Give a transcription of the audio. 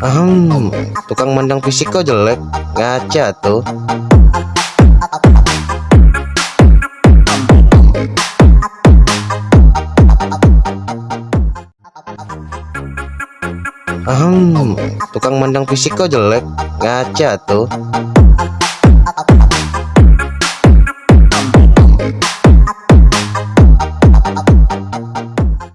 Ahem, tukang mandang fisik kok jelek, ngaca tuh. Ahem, tukang mandang fisik kok jelek, ngaca tuh.